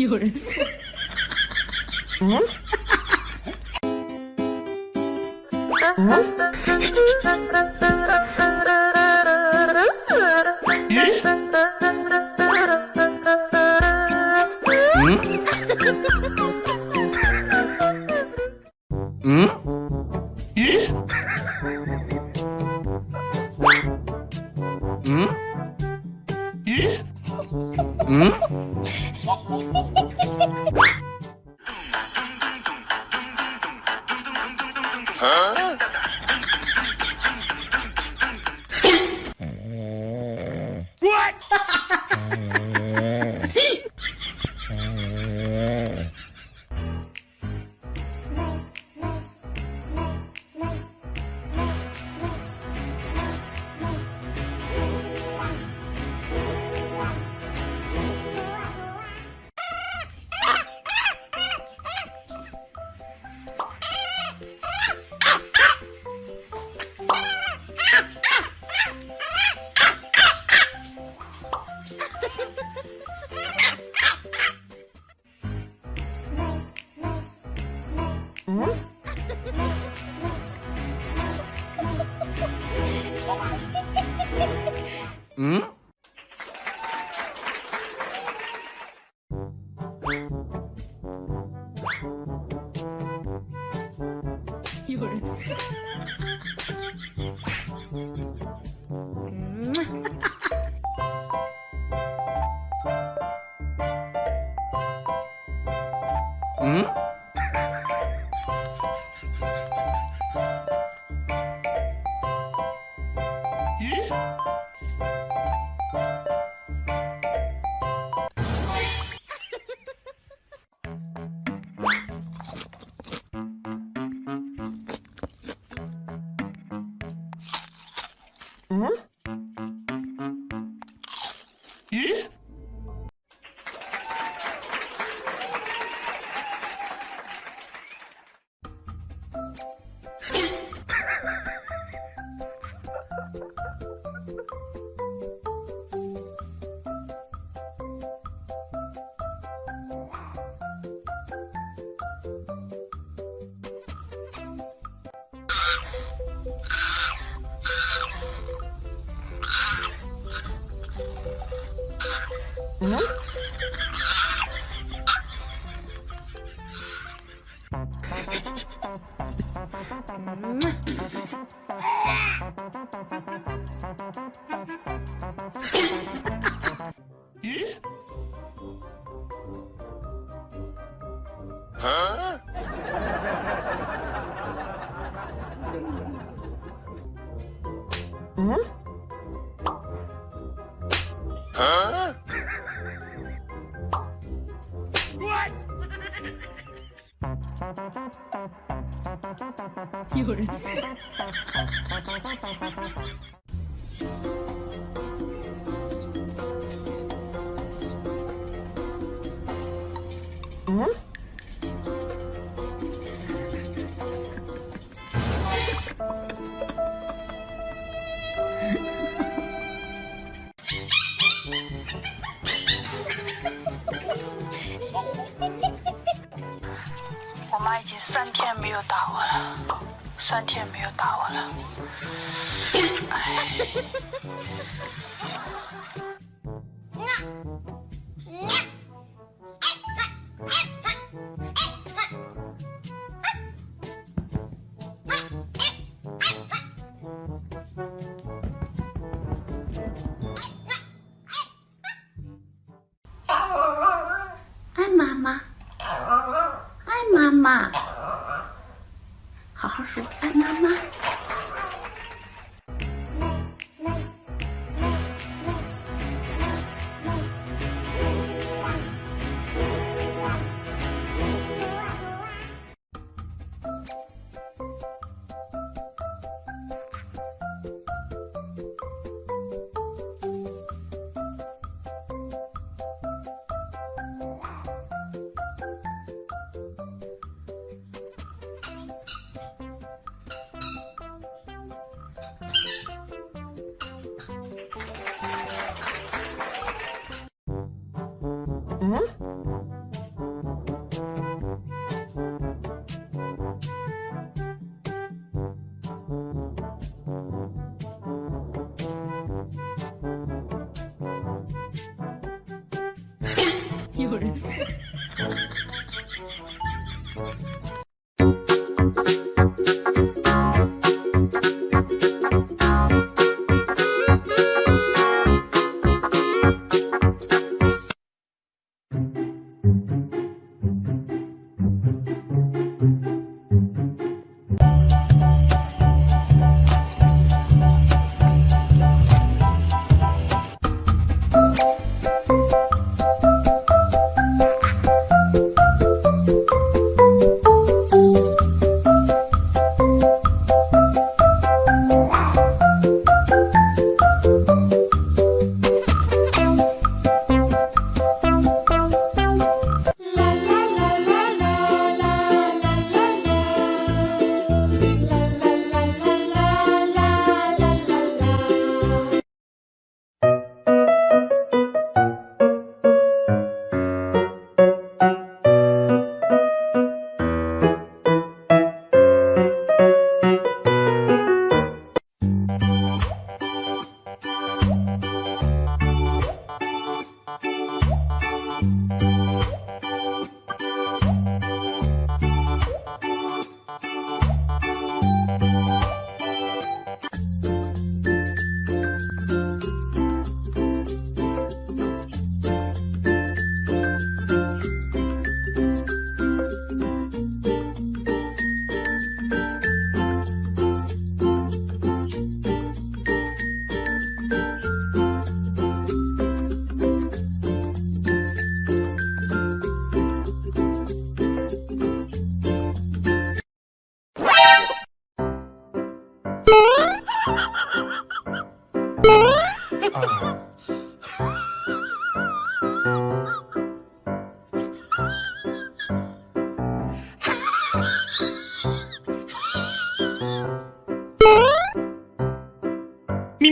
요래 응? 응? 응? 얼굴 응? 음? 嗯？我妈已经三天没有打我了，三天没有打我了。哎。妈，好好说，爱妈妈。Uhum.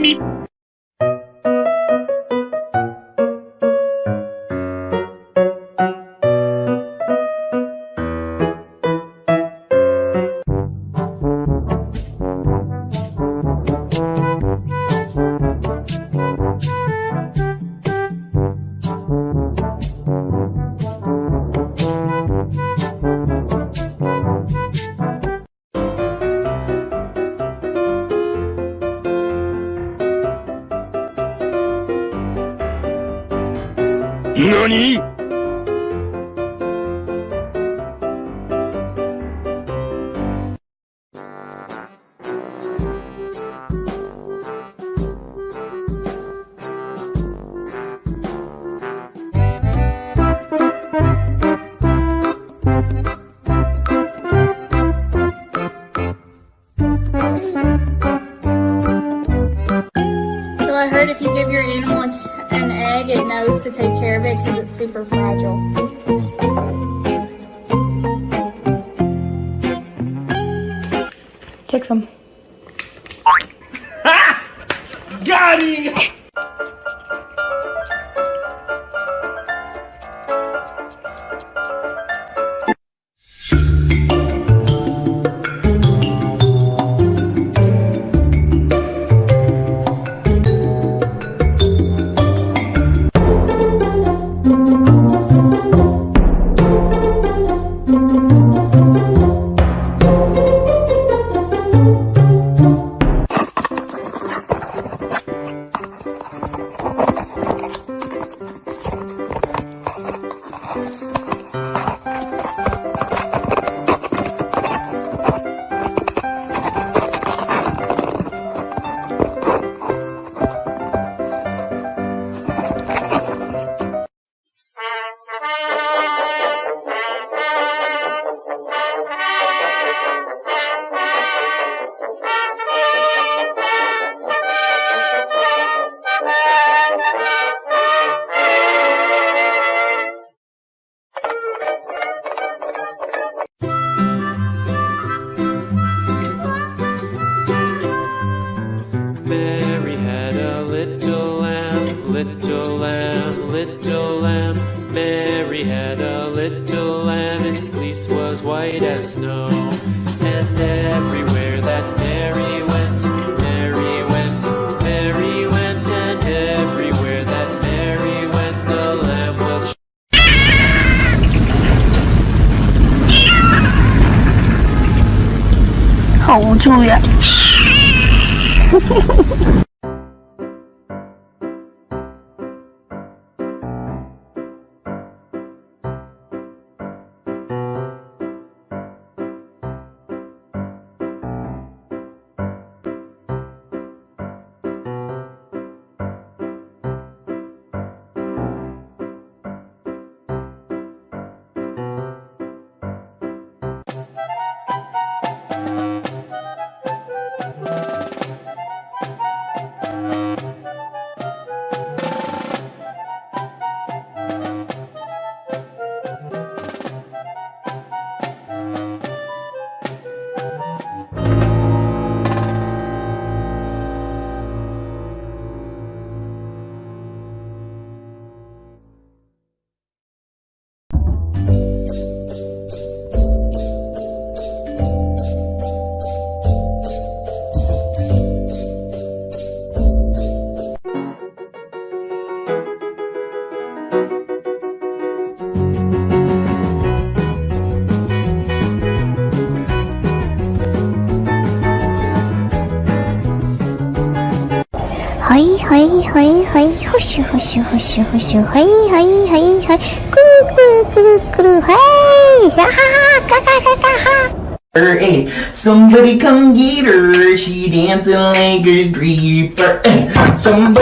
meet egg, it knows to take care of it because it's super fragile. Take some. Got him! うん。Mary had a little lamb, its fleece was white as snow. And everywhere that Mary went, Mary went, Mary went, and everywhere that Mary went, the lamb was. 好无 oh, hey hey hey hey hush hush hush hush hey hey hey hey kuru kuru kuru kuru hey ha ha ha! Ha, ha, ha Hey, somebody come get her. She dancing like a stripper. Hey, somebody.